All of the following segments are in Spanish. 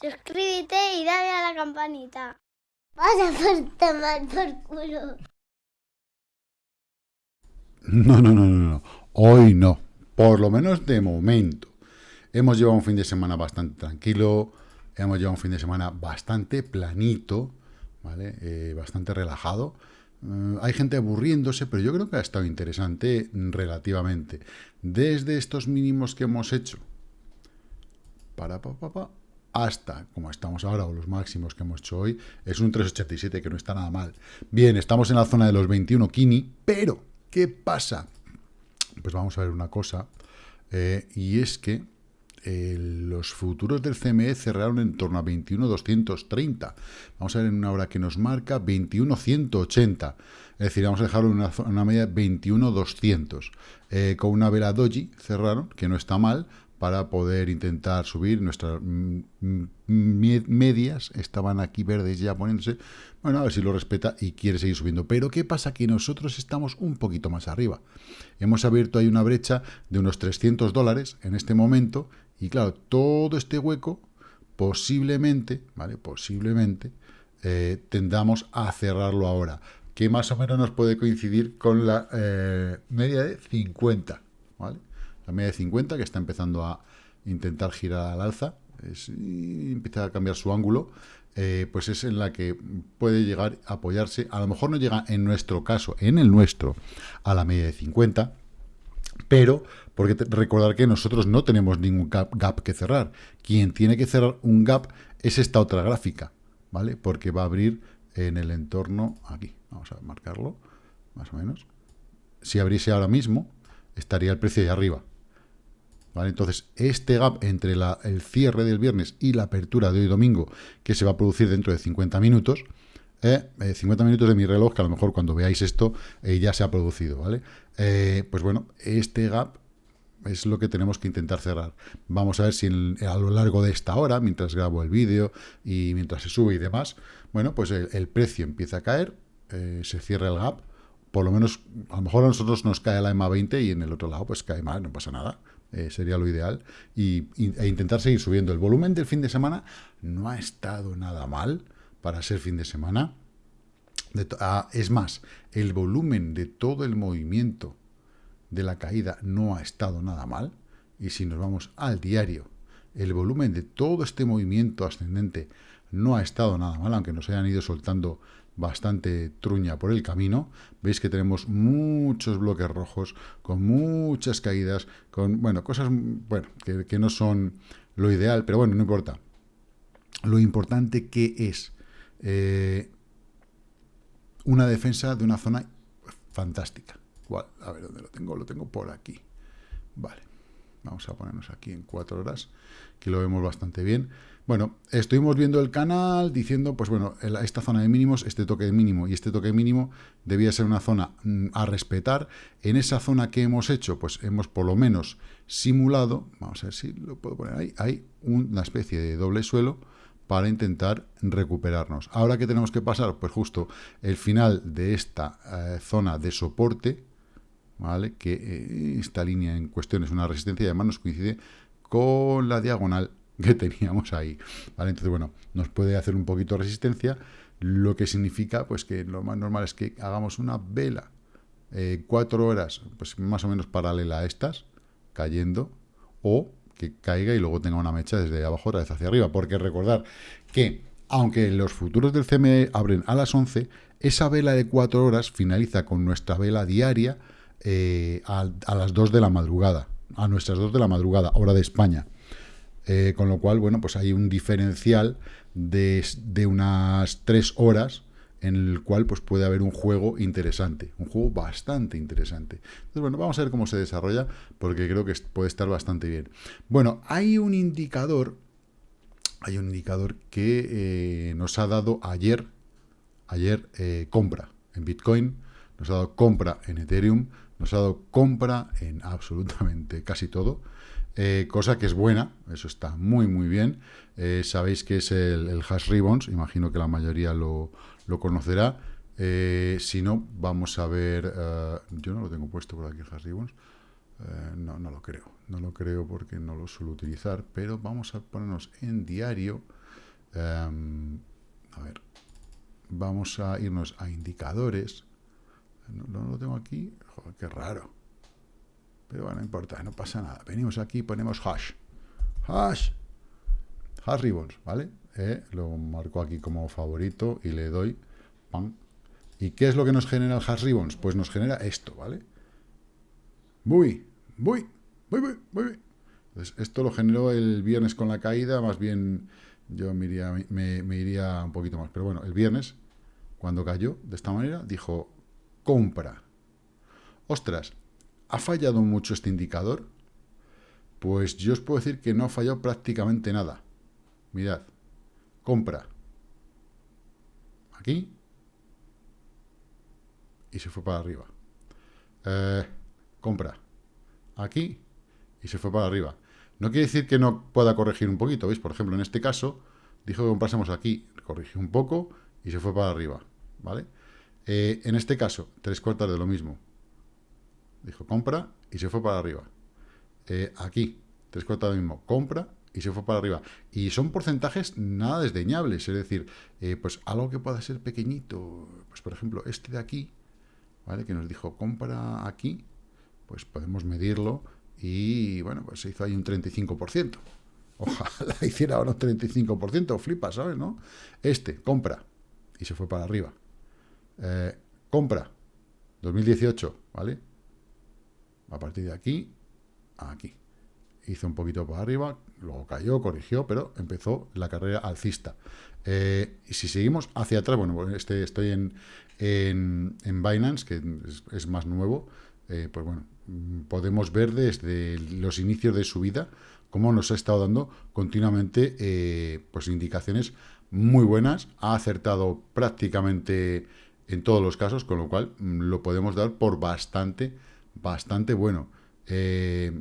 suscríbete y dale a la campanita. Vas a por tomar por culo. No, no, no, no, no. Hoy no. Por lo menos de momento. Hemos llevado un fin de semana bastante tranquilo. Hemos llevado un fin de semana bastante planito. ¿Vale? Eh, bastante relajado. Eh, hay gente aburriéndose, pero yo creo que ha estado interesante relativamente. Desde estos mínimos que hemos hecho. Para, pa, pa, pa, hasta, como estamos ahora, o los máximos que hemos hecho hoy, es un 3,87, que no está nada mal. Bien, estamos en la zona de los 21 Kini, pero, ¿qué pasa? Pues vamos a ver una cosa, eh, y es que eh, los futuros del CME cerraron en torno a 21,230. Vamos a ver en una hora que nos marca 21,180. Es decir, vamos a dejarlo en una, una media de 21,200. Eh, con una vela doji cerraron, que no está mal, para poder intentar subir. Nuestras medias estaban aquí verdes ya poniéndose. Bueno, a ver si lo respeta y quiere seguir subiendo. Pero ¿qué pasa? Que nosotros estamos un poquito más arriba. Hemos abierto ahí una brecha de unos 300 dólares en este momento. Y claro, todo este hueco posiblemente, ¿vale? Posiblemente eh, tendamos a cerrarlo ahora. Que más o menos nos puede coincidir con la eh, media de 50, ¿vale? La media de 50, que está empezando a intentar girar al alza, y empieza a cambiar su ángulo, eh, pues es en la que puede llegar a apoyarse, a lo mejor no llega en nuestro caso, en el nuestro, a la media de 50, pero, porque recordar que nosotros no tenemos ningún gap, gap, que cerrar. Quien tiene que cerrar un gap es esta otra gráfica, ¿vale? Porque va a abrir en el entorno aquí. Vamos a marcarlo, más o menos. Si abriese ahora mismo, estaría el precio ahí arriba. Entonces, este gap entre el cierre del viernes y la apertura de hoy domingo, que se va a producir dentro de 50 minutos, 50 eh, minutos de mi reloj, que a lo mejor cuando veáis esto eh, ya se ha producido, ¿vale? Eh, pues bueno, este gap es lo que tenemos que intentar cerrar. Vamos a ver si a lo largo de esta hora, mientras grabo el vídeo y mientras se sube y demás, bueno, pues el, precio empieza a caer, se cierra el gap, por lo menos, a lo mejor a nosotros nos cae la EMA 20 y en el otro lado pues cae mal, no pasa nada. Eh, sería lo ideal, y, e intentar seguir subiendo. El volumen del fin de semana no ha estado nada mal para ser fin de semana. Ah, es más, el volumen de todo el movimiento de la caída no ha estado nada mal. Y si nos vamos al diario, el volumen de todo este movimiento ascendente no ha estado nada mal, aunque nos hayan ido soltando bastante truña por el camino. Veis que tenemos muchos bloques rojos, con muchas caídas, con, bueno, cosas, bueno, que, no son lo ideal, pero bueno, no importa. Lo importante que es eh, una defensa de una zona fantástica. A ver, ¿dónde lo tengo? Lo tengo por aquí. Vale. Vamos a ponernos aquí en cuatro horas, que lo vemos bastante bien. Bueno, estuvimos viendo el canal diciendo, pues bueno, esta zona de mínimos, este toque de mínimo y este toque mínimo debía ser una zona mm, a respetar. En esa zona que hemos hecho, pues hemos por lo menos simulado, vamos a ver si lo puedo poner ahí, hay una especie de doble suelo para intentar recuperarnos. Ahora que tenemos que pasar, pues justo el final de esta eh, zona de soporte, ¿vale? Que eh, esta línea en cuestión es una resistencia y además nos coincide con la diagonal que teníamos ahí. ¿vale? Entonces, bueno, nos puede hacer un poquito de resistencia, lo que significa pues que lo más normal es que hagamos una vela eh, cuatro horas, pues más o menos paralela a estas, cayendo, o que caiga y luego tenga una mecha desde abajo otra vez hacia arriba. Porque recordar que, aunque los futuros del CME abren a las 11, esa vela de cuatro horas finaliza con nuestra vela diaria eh, a, las 2 de la madrugada, a nuestras 2 de la madrugada, hora de España. Eh, con lo cual, bueno, pues hay un diferencial de, unas 3 horas en el cual pues puede haber un juego interesante, un juego bastante interesante. Entonces, bueno, vamos a ver cómo se desarrolla, porque creo que puede estar bastante bien. Bueno, hay un indicador, hay un indicador que eh, nos ha dado ayer, ayer compra en Bitcoin, nos ha dado compra en Ethereum, nos ha dado compra en absolutamente casi todo, eh, cosa que es buena, eso está muy muy bien. Eh, sabéis que es el, hash ribbons, imagino que la mayoría lo, conocerá. Eh, si no, vamos a ver, yo no lo tengo puesto por aquí el hash ribbons, no, no lo creo, no lo creo porque no lo suelo utilizar, pero vamos a ponernos en diario Em, a ver, vamos a irnos a indicadores. No, lo tengo aquí. Joder, qué raro. Pero bueno, no importa, no pasa nada. Venimos aquí y ponemos hash. Hash. Hash ribbons, ¿vale? Eh, lo marco aquí como favorito y le doy pan. ¿Y qué es lo que nos genera el hash ribbons? Pues nos genera esto, ¿vale? Muy, muy, muy, muy, muy. Entonces, esto lo generó el viernes con la caída, más bien yo iría, me iría un poquito más. Pero bueno, el viernes, cuando cayó de esta manera, dijo, compra. Ostras, ¿ha fallado mucho este indicador? Pues yo os puedo decir que no ha fallado prácticamente nada. Mirad, compra. Aquí. Y se fue para arriba. Eh, compra. Aquí. Y se fue para arriba. No quiere decir que no pueda corregir un poquito, ¿veis? Por ejemplo, en este caso, dijo que comprásemos aquí, corrigió un poco y se fue para arriba, ¿vale? Eh, en este caso, tres cuartas de lo mismo. Dijo compra y se fue para arriba. Eh, aquí, tres cuartas de lo mismo, compra y se fue para arriba. Y son porcentajes nada desdeñables, es decir, eh, pues algo que pueda ser pequeñito, pues por ejemplo, este de aquí, ¿vale? Que nos dijo compra aquí, pues podemos medirlo y bueno, pues se hizo ahí un 35%. Ojalá hiciera ahora un 35%, flipa, ¿sabes? ¿no? Este, compra, y se fue para arriba. Eh, compra, 2018, ¿vale? A partir de aquí, aquí. Hizo un poquito para arriba, luego cayó, corrigió, pero empezó la carrera alcista. Eh, y si seguimos hacia atrás, bueno, este, estoy en, en, Binance, que es, más nuevo, eh, pues bueno, podemos ver desde los inicios de su vida cómo nos ha estado dando continuamente pues indicaciones muy buenas, ha acertado prácticamente en todos los casos, con lo cual mm, lo podemos dar por bastante, bastante bueno. Eh,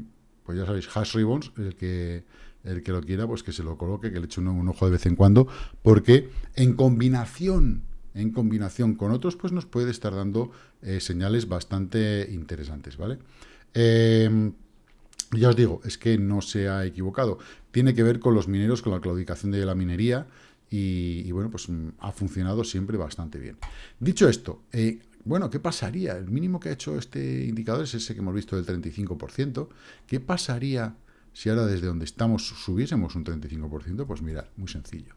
pues ya sabéis, hash ribbons, el que, el que lo quiera, pues que se lo coloque, que le eche un, ojo de vez en cuando, porque en combinación, en combinación con otros, pues nos puede estar dando eh, señales bastante interesantes, ¿vale? Eh, ya os digo, es que no se ha equivocado. Tiene que ver con los mineros, con la claudicación de la minería, y, bueno, pues mm, ha funcionado siempre bastante bien. Dicho esto, eh, bueno, ¿qué pasaría? El mínimo que ha hecho este indicador es ese que hemos visto del 35%. ¿Qué pasaría si ahora desde donde estamos subiésemos un 35%? Pues mirad, muy sencillo.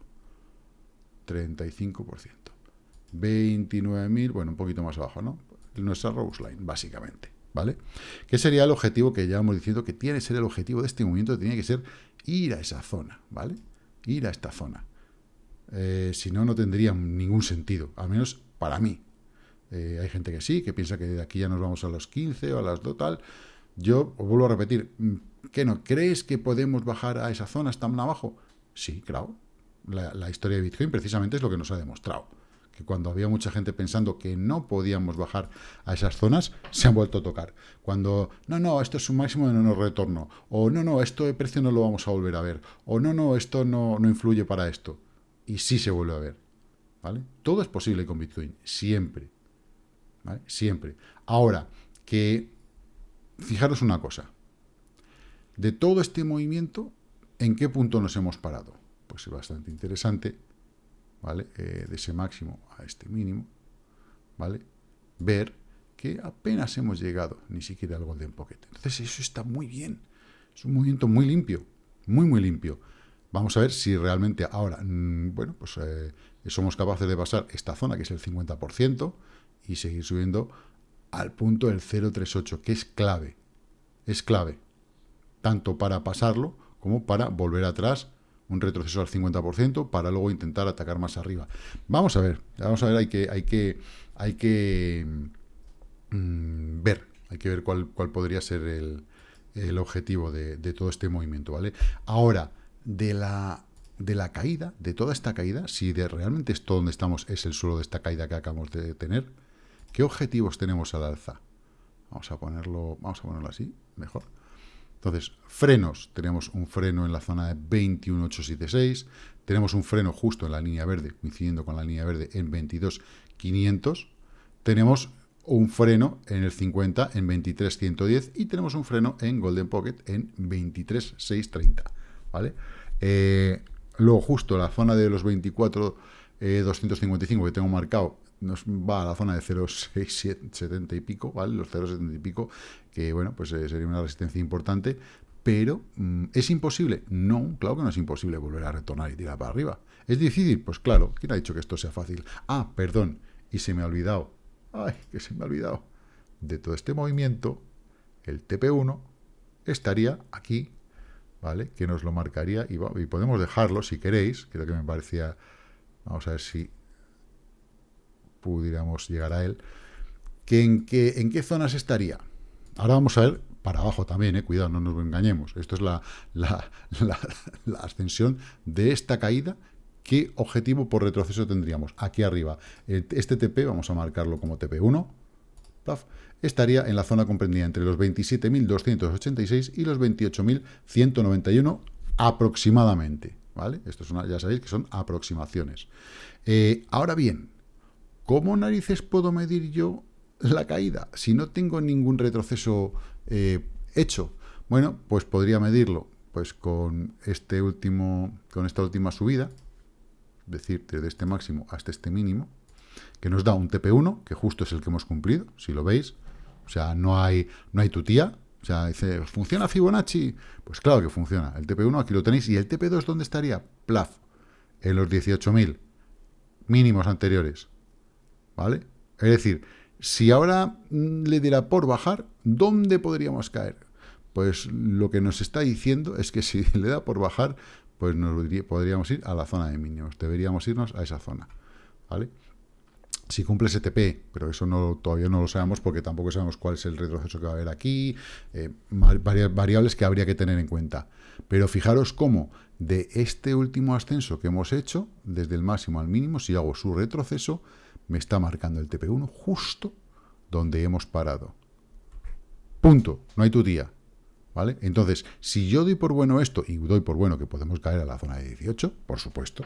35%. 29.000, bueno, un poquito más abajo, ¿no? Nuestra Rose Line, básicamente. ¿vale? ¿Qué sería el objetivo que llevamos diciendo que tiene que ser el objetivo de este movimiento? Tiene que ser ir a esa zona, ¿vale? Ir a esta zona. Eh, si no, no tendría ningún sentido, al menos para mí. Eh, hay gente que sí, que piensa que de aquí ya nos vamos a los 15 o a las 2 tal. Yo os vuelvo a repetir, ¿qué no? ¿Crees que podemos bajar a esa zona tan abajo? Sí, claro. la historia de Bitcoin precisamente es lo que nos ha demostrado que cuando había mucha gente pensando que no podíamos bajar a esas zonas, se han vuelto a tocar. Cuando, no, no, esto es un máximo de no retorno, o no, no, esto de precio no lo vamos a volver a ver, o no, no, esto no, no influye para esto. Y sí se vuelve a ver. ¿vale? Todo es posible con Bitcoin, siempre. ¿vale? Siempre. Ahora, que fijaros una cosa. De todo este movimiento, ¿en qué punto nos hemos parado? Pues es bastante interesante ¿vale? Eh, de ese máximo a este mínimo, ¿vale? Ver que apenas hemos llegado ni siquiera al Golden Pocket. Entonces eso está muy bien. Es un movimiento muy limpio, muy, muy limpio. Vamos a ver si realmente ahora, mm, bueno, pues eh, somos capaces de pasar esta zona, que es el 50%, y seguir subiendo al punto del 038, que es clave. Es clave. Tanto para pasarlo como para volver atrás un retroceso al 50% para luego intentar atacar más arriba. Vamos a ver, vamos a ver, hay que, hay que, hay que mm, ver, hay que ver cuál, cuál podría ser el, el objetivo de, todo este movimiento, ¿vale? Ahora, de la, de la caída, de toda esta caída, si de realmente esto donde estamos es el suelo de esta caída que acabamos de tener, ¿qué objetivos tenemos al alza? Vamos a ponerlo, vamos a ponerlo así, mejor. Entonces, frenos, tenemos un freno en la zona de 21.876, tenemos un freno justo en la línea verde, coincidiendo con la línea verde en 22.500, tenemos un freno en el 50 en 23.110 y tenemos un freno en Golden Pocket en 23.630, ¿vale? Eh, Luego justo la zona de los 24, 255 que tengo marcado, nos va a la zona de 0,670 y pico, ¿vale? Los 0,70 y pico, que bueno, pues sería una resistencia importante, pero mm, ¿es imposible? No, claro que no es imposible volver a retornar y tirar para arriba. ¿Es difícil? Pues claro, ¿quién ha dicho que esto sea fácil? Ah, perdón, y se me ha olvidado, ay, que se me ha olvidado, de todo este movimiento, el TP1 estaría aquí, ¿vale? Que nos lo marcaría, y, y podemos dejarlo si queréis, creo que me parecía, vamos a ver si pudiéramos llegar a él, que en, qué, en qué zonas estaría. Ahora vamos a ver para abajo también, eh, cuidado, no nos engañemos. Esto es la, la, ascensión de esta caída. ¿Qué objetivo por retroceso tendríamos? Aquí arriba. Este TP, vamos a marcarlo como TP1, estaría en la zona comprendida entre los 27.286 y los 28.191 aproximadamente. ¿Vale? Esto ya sabéis que son aproximaciones. Eh, ahora bien, ¿cómo narices puedo medir yo la caída si no tengo ningún retroceso eh, hecho? Bueno, pues podría medirlo pues con este último, con esta última subida, es decir, desde este máximo hasta este mínimo, que nos da un TP1, que justo es el que hemos cumplido, si lo veis. O sea, no hay, no hay tutía. O sea, dice, ¿funciona Fibonacci? Pues claro que funciona. El TP1 aquí lo tenéis. ¿Y el TP2 dónde estaría? Plaf. En los 18.000 mínimos anteriores. ¿Vale? Es decir, si ahora mm, le diera por bajar, ¿dónde podríamos caer? Pues lo que nos está diciendo es que si le da por bajar, pues nos podríamos ir a la zona de mínimos. Deberíamos irnos a esa zona. ¿Vale? Si cumple STP, pero eso no, todavía no lo sabemos porque tampoco sabemos cuál es el retroceso que va a haber aquí, eh, variables que habría que tener en cuenta. Pero fijaros cómo de este último ascenso que hemos hecho, desde el máximo al mínimo, si hago su retroceso, me está marcando el TP1 justo donde hemos parado. Punto. No hay tu día. ¿Vale? Entonces, si yo doy por bueno esto, y doy por bueno que podemos caer a la zona de 18, por supuesto,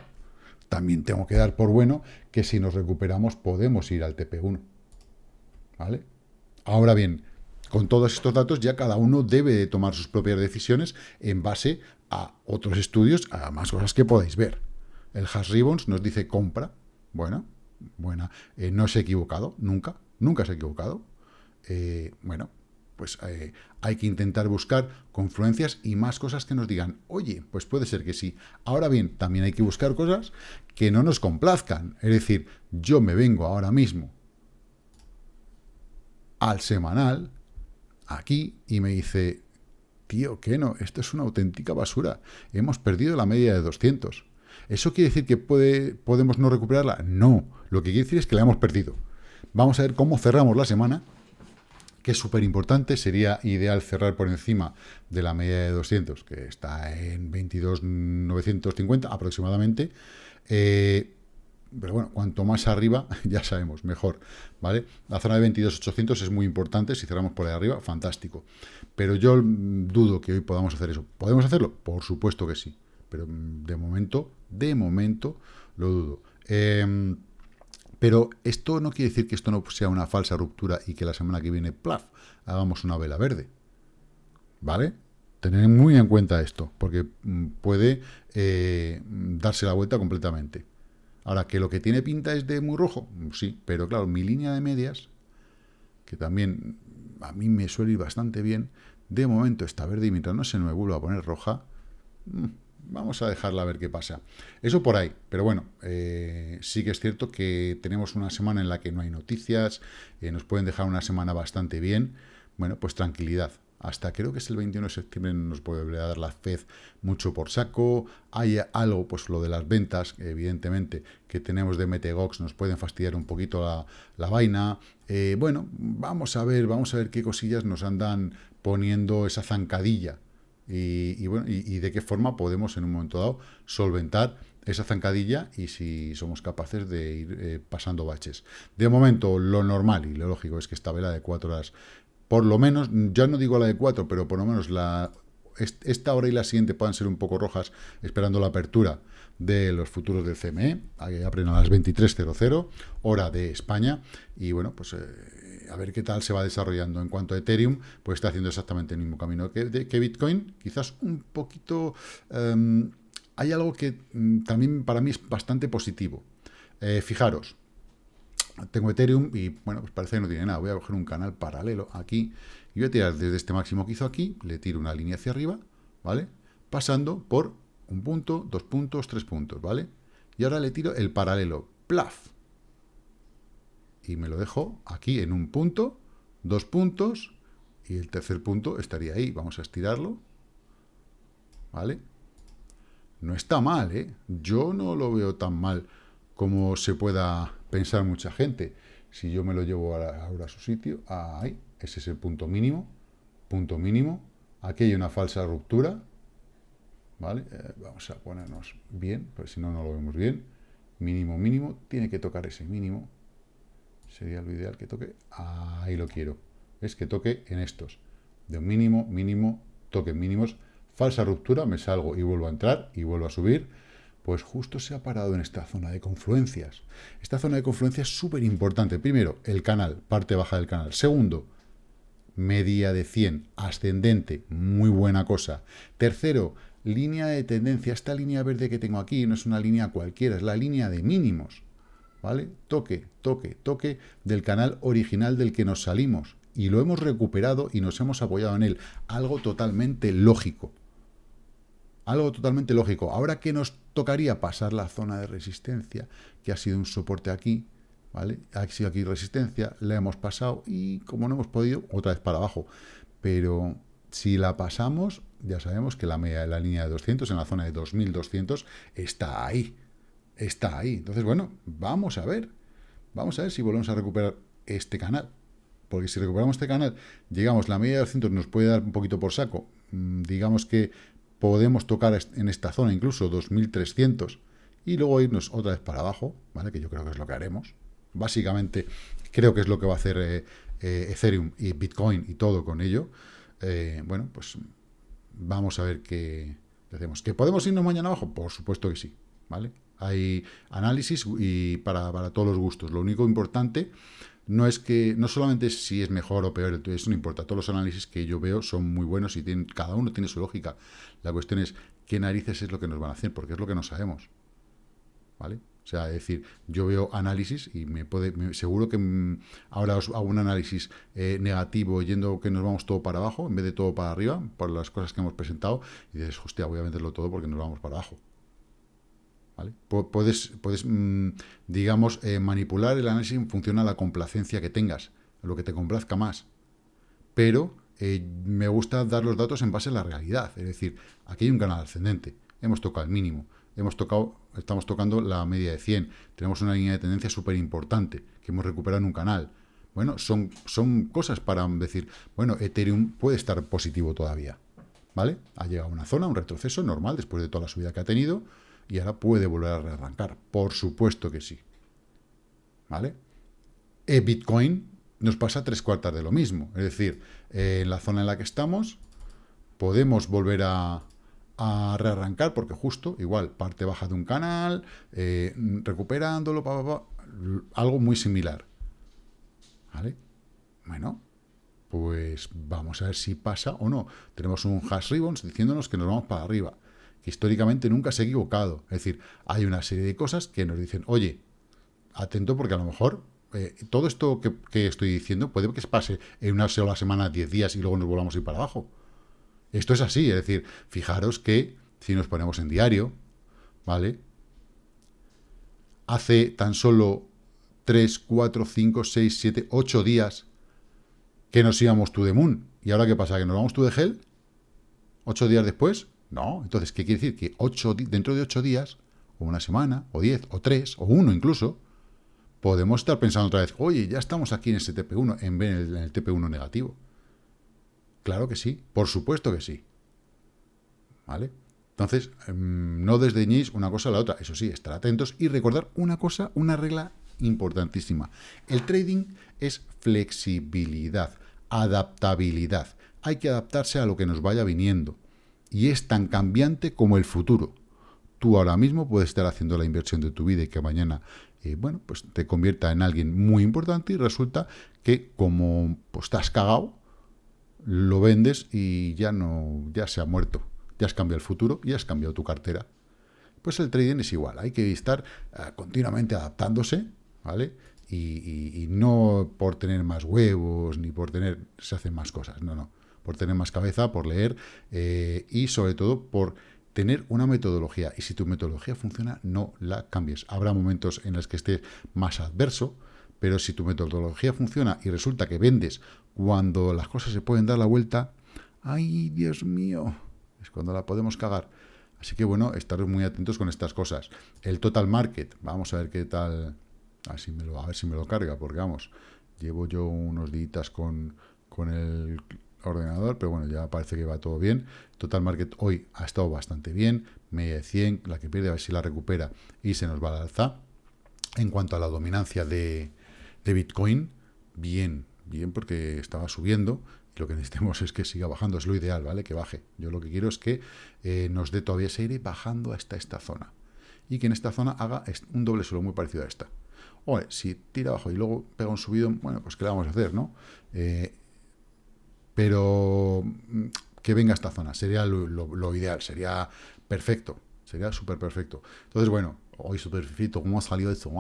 también tengo que dar por bueno que si nos recuperamos podemos ir al TP1. ¿Vale? Ahora bien, con todos estos datos ya cada uno debe de tomar sus propias decisiones en base a otros estudios, a más cosas que podéis ver. El Hash Ribbons nos dice compra. Bueno, buena. Eh, no se ha equivocado, nunca, nunca se ha equivocado. Eh, bueno, pues eh, hay que intentar buscar confluencias y más cosas que nos digan, oye, pues puede ser que sí. Ahora bien, también hay que buscar cosas que no nos complazcan. Es decir, yo me vengo ahora mismo al semanal, aquí, y me dice, tío, que no, esto es una auténtica basura. Hemos perdido la media de 200. ¿Eso quiere decir que puede, podemos no recuperarla? No, lo que quiere decir es que la hemos perdido. Vamos a ver cómo cerramos la semana, que es súper importante. Sería ideal cerrar por encima de la media de 200, que está en 22.950 aproximadamente. Eh, pero bueno, cuanto más arriba, ya sabemos, mejor, ¿vale? La zona de 22.800 es muy importante, si cerramos por ahí arriba, fantástico. Pero yo dudo que hoy podamos hacer eso. ¿Podemos hacerlo? Por supuesto que sí pero de momento, de momento, lo dudo. Em, pero esto no quiere decir que esto no sea una falsa ruptura y que la semana que viene, plaf, hagamos una vela verde. ¿Vale? Tener muy en cuenta esto, porque mm, puede eh, darse la vuelta completamente. Ahora, que lo que tiene pinta es de muy rojo, sí, pero claro, mi línea de medias, que también a mí me suele ir bastante bien, de momento está verde y mientras no se me vuelva a poner roja, mm, vamos a dejarla a ver qué pasa. Eso por ahí, pero bueno, eh, sí que es cierto que tenemos una semana en la que no hay noticias, eh, nos pueden dejar una semana bastante bien, bueno, pues tranquilidad. Hasta creo que es el 21 de septiembre nos puede dar la FED mucho por saco. Hay algo, pues lo de las ventas, evidentemente, que tenemos de Metegox, nos pueden fastidiar un poquito la, vaina. Eh, bueno, vamos a ver, vamos a ver qué cosillas nos andan poniendo esa zancadilla y, bueno, y, de qué forma podemos en un momento dado solventar esa zancadilla y si somos capaces de ir eh, pasando baches. De momento, lo normal y lo lógico es que esta vela de cuatro horas, por lo menos, ya no digo la de cuatro, pero por lo menos la, esta hora y la siguiente puedan ser un poco rojas, esperando la apertura de los futuros del CME, abren a las 23.00, hora de España, y bueno, pues... Eh, a ver qué tal se va desarrollando. En cuanto a Ethereum, pues está haciendo exactamente el mismo camino que, Bitcoin, quizás un poquito em, hay algo que mm, también para mí es bastante positivo. Eh, fijaros, tengo Ethereum y, bueno, pues parece que no tiene nada. Voy a coger un canal paralelo aquí y voy a tirar desde este máximo que hizo aquí, le tiro una línea hacia arriba, ¿vale? Pasando por un punto, dos puntos, tres puntos, ¿vale? Y ahora le tiro el paralelo, plaf. Y me lo dejo aquí en un punto, dos puntos, y el tercer punto estaría ahí. Vamos a estirarlo, ¿vale? No está mal, ¿eh? Yo no lo veo tan mal como se pueda pensar mucha gente. Si yo me lo llevo ahora a su sitio, ahí, ese es el punto mínimo, punto mínimo. Aquí hay una falsa ruptura, ¿vale? Eh, vamos a ponernos bien, pero si no, no lo vemos bien. Mínimo, mínimo, tiene que tocar ese mínimo. Sería lo ideal que toque, ahí lo quiero. Es que toque en estos. De un mínimo, mínimo, toque mínimos. Falsa ruptura, me salgo y vuelvo a entrar y vuelvo a subir pues justo se ha parado en esta zona de confluencias. Esta zona de confluencia es súper importante. Primero, el canal, parte baja del canal. Segundo, media de 100, ascendente, muy buena cosa. Tercero, línea de tendencia. Esta línea verde que tengo aquí no es una línea cualquiera, es la línea de mínimos. ¿Vale? Toque, toque, toque del canal original del que nos salimos. Y lo hemos recuperado y nos hemos apoyado en él. Algo totalmente lógico. Algo totalmente lógico. Ahora que nos tocaría pasar la zona de resistencia, que ha sido un soporte aquí, ¿vale? Ha sido aquí resistencia, la hemos pasado y como no hemos podido, otra vez para abajo. Pero si la pasamos, ya sabemos que la media de la línea de 200, en la zona de 2200, está ahí. Está ahí. Entonces, bueno, vamos a ver. Vamos a ver si volvemos a recuperar este canal. Porque si recuperamos este canal, llegamos, la media de 200 nos puede dar un poquito por saco. Mm, digamos que podemos tocar en esta zona incluso 2300 y luego irnos otra vez para abajo, ¿vale? Que yo creo que es lo que haremos. Básicamente, creo que es lo que va a hacer eh, eh, Ethereum y Bitcoin y todo con ello. Eh, bueno, pues vamos a ver qué hacemos. ¿Que podemos irnos mañana abajo? Por supuesto que sí, ¿vale? Hay análisis y para, para todos los gustos. Lo único importante no es que, no solamente si es mejor o peor, eso no importa, todos los análisis que yo veo son muy buenos y tienen, cada uno tiene su lógica. La cuestión es qué narices es lo que nos van a hacer, porque es lo que no sabemos. ¿Vale? O sea, es decir, yo veo análisis y me puede, seguro que mm, ahora os hago un análisis eh, negativo yendo que nos vamos todo para abajo en vez de todo para arriba, por las cosas que hemos presentado, y dices, hostia, voy a meterlo todo porque nos vamos para abajo. Puedes, puedes mm, digamos, eh, manipular el análisis en función a la complacencia que tengas, lo que te complazca más. Pero eh, me gusta dar los datos en base a la realidad. Es decir, aquí hay un canal ascendente, hemos tocado el mínimo, hemos tocado, estamos tocando la media de 100, tenemos una línea de tendencia súper importante que hemos recuperado en un canal. Bueno, son, son cosas para decir, bueno, Ethereum puede estar positivo todavía. ¿Vale? Ha llegado a una zona, un retroceso normal después de toda la subida que ha tenido, y ahora puede volver a rearrancar. Por supuesto que sí. ¿Vale? E Bitcoin nos pasa tres cuartas de lo mismo. Es decir, eh, en la zona en la que estamos, podemos volver a, rearrancar, porque justo, igual, parte baja de un canal, eh, recuperándolo, algo muy similar. ¿Vale? Bueno, pues vamos a ver si pasa o no. Tenemos un hash ribbons diciéndonos que nos vamos para arriba históricamente nunca se ha equivocado. Es decir, hay una serie de cosas que nos dicen, oye, atento porque a lo mejor eh, todo esto que, estoy diciendo puede que se pase en una sola semana, 10 días y luego nos volvamos a ir para abajo. Esto es así, es decir, fijaros que si nos ponemos en diario, ¿vale? Hace tan solo 3, 4, 5, 6, 7, 8 días que nos íbamos to the moon. ¿Y ahora qué pasa? ¿Que nos vamos to the hell? ¿8 días después? No, entonces, ¿qué quiere decir? Que ocho, dentro de ocho días, o una semana, o diez, o tres, o uno incluso, podemos estar pensando otra vez, oye, ya estamos aquí en ese TP1, en vez en el TP1 negativo. Claro que sí, por supuesto que sí. ¿Vale? Entonces, em, no desdeñéis una cosa a la otra. Eso sí, estar atentos y recordar una cosa, una regla importantísima. El trading es flexibilidad, adaptabilidad. Hay que adaptarse a lo que nos vaya viniendo y es tan cambiante como el futuro. Tú ahora mismo puedes estar haciendo la inversión de tu vida y que mañana, eh, bueno, pues te convierta en alguien muy importante y resulta que como pues, estás cagado, lo vendes y ya no, ya se ha muerto. Ya has cambiado el futuro y has cambiado tu cartera. Pues el trading es igual, hay que estar uh, continuamente adaptándose, ¿vale? Y, y, y, no por tener más huevos, ni por tener, se hacen más cosas, no, no, por tener más cabeza, por leer, eh, y sobre todo por tener una metodología. Y si tu metodología funciona, no la cambies. Habrá momentos en los que estés más adverso, pero si tu metodología funciona y resulta que vendes cuando las cosas se pueden dar la vuelta, ¡ay, Dios mío! Es cuando la podemos cagar. Así que, bueno, estar muy atentos con estas cosas. El total market, vamos a ver qué tal... A ver si me lo, a ver si me lo carga, porque vamos, llevo yo unos días con, con el ordenador, pero bueno, ya parece que va todo bien. Total Market hoy ha estado bastante bien, media de 100, la que pierde a ver si la recupera y se nos va al alza. En cuanto a la dominancia de, de Bitcoin, bien, bien porque estaba subiendo, lo que necesitamos es que siga bajando, es lo ideal, ¿vale? Que baje. Yo lo que quiero es que eh, nos dé todavía seguir bajando hasta esta zona. Y que en esta zona haga un doble suelo muy parecido a esta. Oye, si tira abajo y luego pega un subido, bueno, pues ¿qué le vamos a hacer, no? Eh, pero mm, que venga a esta zona, sería lo, ideal, sería perfecto, sería súper perfecto. Entonces, bueno, hoy súper perfecto, ¿cómo ha salido esto?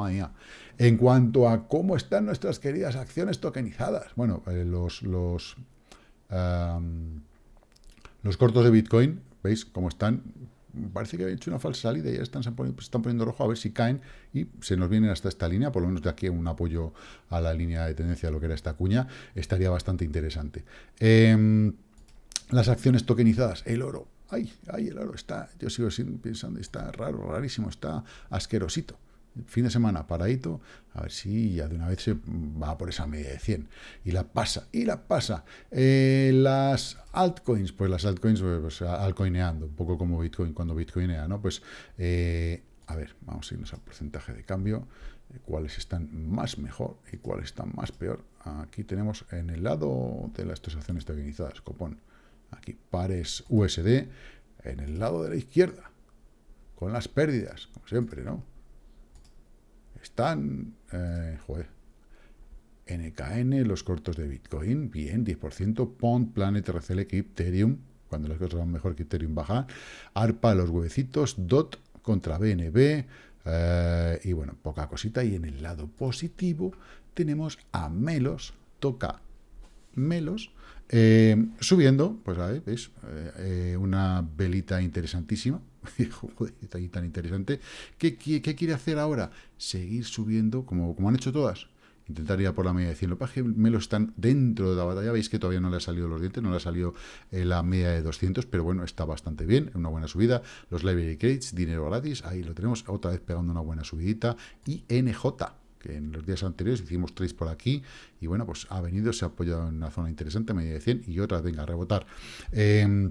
En cuanto a cómo están nuestras queridas acciones tokenizadas, bueno, eh, los, los, los cortos de Bitcoin, ¿veis cómo están? Parece que ha hecho una falsa salida y ya están, se están poniendo rojo a ver si caen y se nos vienen hasta esta línea, por lo menos de aquí un apoyo a la línea de tendencia de lo que era esta cuña, estaría bastante interesante. Eh, las acciones tokenizadas, el oro, ay, ay, el oro está, yo sigo pensando, está raro, rarísimo, está asquerosito fin de semana paradito, a ver si ya de una vez se va por esa media de 100. Y la pasa, y la pasa. Eh, las altcoins, pues las altcoins, pues, altcoineando, un poco como Bitcoin cuando Bitcoinea, ¿no? Pues, eh, a ver, vamos a irnos al porcentaje de cambio, eh, cuáles están más mejor y cuáles están más peor. Aquí tenemos en el lado de las transacciones tokenizadas, copón, aquí pares USD, en el lado de la izquierda, con las pérdidas, como siempre, ¿no? Están, eh, joder, NKN, los cortos de Bitcoin, bien, 10%, Pond, Planet, RCL, Ethereum, cuando las cosas van mejor que Ethereum baja, ARPA, los huevecitos, DOT contra BNB, eh, y bueno, poca cosita, y en el lado positivo tenemos a Melos, toca Melos, eh, subiendo, pues ahí, ¿veis? Eh, una velita interesantísima, está ahí tan interesante. ¿Qué, ¿Qué, quiere hacer ahora? Seguir subiendo, como, como han hecho todas. Intentar ir a por la media de 100. Lo que me lo están dentro de la batalla. Veis que todavía no le ha salido los dientes, no le ha salido eh, la media de 200, pero bueno, está bastante bien, una buena subida. Los library crates, dinero gratis, ahí lo tenemos, otra vez pegando una buena subidita. Y NJ, que en los días anteriores hicimos tres por aquí, y bueno, pues ha venido, se ha apoyado en una zona interesante, media de 100, y otra, venga, a rebotar. Eh,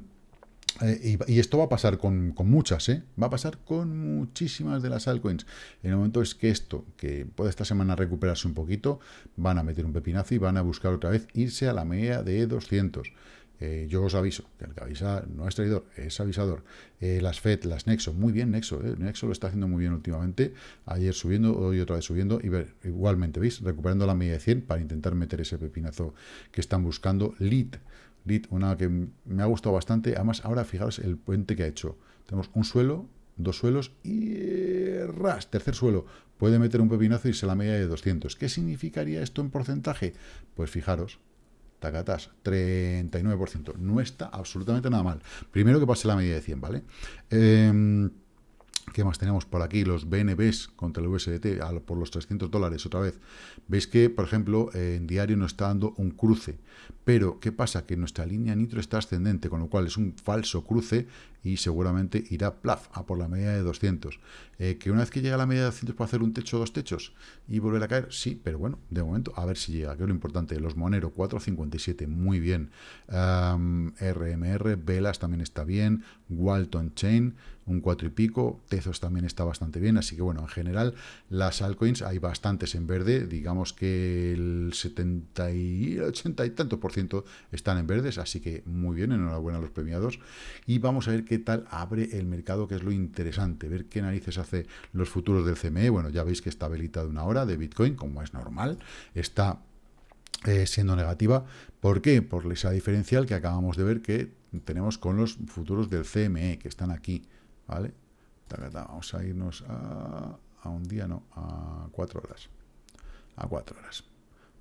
eh, y, esto va a pasar con, con, muchas, ¿eh? Va a pasar con muchísimas de las altcoins. El momento es que esto, que puede esta semana recuperarse un poquito, van a meter un pepinazo y van a buscar otra vez irse a la media de 200. Eh, yo os aviso, que el que avisa no es traidor, es avisador. Eh, las FED, las Nexo, muy bien Nexo, eh, Nexo lo está haciendo muy bien últimamente, ayer subiendo, hoy otra vez subiendo, y ver, igualmente, ¿veis? Recuperando la media de 100 para intentar meter ese pepinazo que están buscando. Lead, Lead, una que me ha gustado bastante, además ahora fijaros el puente que ha hecho. Tenemos un suelo, dos suelos y ras, tercer suelo. Puede meter un pepinazo y se la media de 200. ¿Qué significaría esto en porcentaje? Pues fijaros, tacatas, 39%. No está absolutamente nada mal. Primero que pase la media de 100, ¿vale? Eh, ¿Qué más tenemos por aquí? Los BNBs contra el USDT por los 300 dólares otra vez. Veis que, por ejemplo, en diario nos está dando un cruce. Pero, ¿qué pasa? Que nuestra línea nitro está ascendente, con lo cual es un falso cruce y seguramente irá plaf a por la media de 200. Eh, que una vez que llega a la media de 200 puede hacer un techo o dos techos y volver a caer, sí, pero bueno, de momento a ver si llega, que es lo importante. Los Monero 4.57, muy bien. RMR, Velas también está bien. Walton Chain, un 4 y pico. Tezos también está bastante bien. Así que bueno, en general, las altcoins hay bastantes en verde. Digamos que el 70 y 80 y tantos por ciento están en verdes. Así que muy bien, enhorabuena a los premiados. Y vamos a ver qué tal abre el mercado, que es lo interesante, ver qué narices hace los futuros del CME. Bueno, ya veis que está velita de una hora de Bitcoin, como es normal, está eh, siendo negativa. ¿Por qué? Por esa diferencial que acabamos de ver que tenemos con los futuros del CME, que están aquí, ¿vale? Vamos a irnos a, a un día, no, a cuatro horas. A cuatro horas.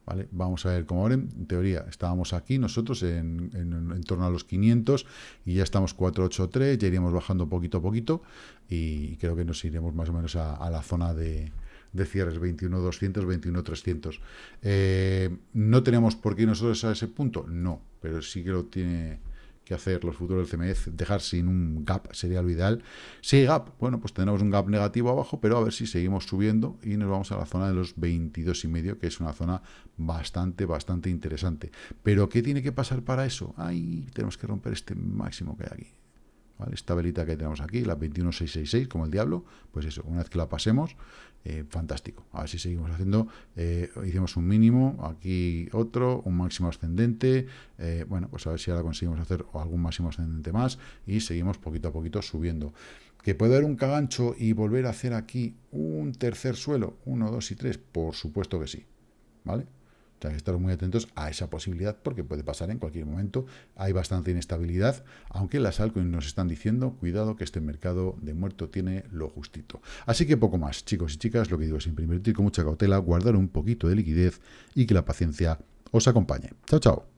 ¿Vale? Vamos a ver cómo ahora, en teoría, estábamos aquí nosotros en, en, torno a los 500 y ya estamos 483, ya iríamos bajando poquito a poquito y creo que nos iremos más o menos a, la zona de, de cierres 21.200, 21.300. Eh, ¿No tenemos por qué nosotros a ese punto? No, pero sí que lo tiene que hacer los futuros del CMF, dejar sin un gap sería lo ideal. Si hay gap, bueno, pues tenemos un gap negativo abajo, pero a ver si seguimos subiendo y nos vamos a la zona de los 22 y medio, que es una zona bastante, bastante interesante. Pero ¿qué tiene que pasar para eso? Ahí tenemos que romper este máximo que hay aquí. Esta velita que tenemos aquí, la 21666, como el diablo, pues eso, una vez que la pasemos, eh, fantástico. A ver si seguimos haciendo, eh, hicimos un mínimo, aquí otro, un máximo ascendente, eh, bueno, pues a ver si ahora conseguimos hacer algún máximo ascendente más y seguimos poquito a poquito subiendo. ¿Que puede haber un cagancho y volver a hacer aquí un tercer suelo, 1, 2 y 3? Por supuesto que sí, ¿vale? Hay que estar muy atentos a esa posibilidad porque puede pasar en cualquier momento. Hay bastante inestabilidad, aunque las altcoins nos están diciendo, cuidado que este mercado de muerto tiene lo justito. Así que poco más, chicos y chicas, lo que digo siempre, invertir con mucha cautela, guardar un poquito de liquidez y que la paciencia os acompañe. Chao, chao.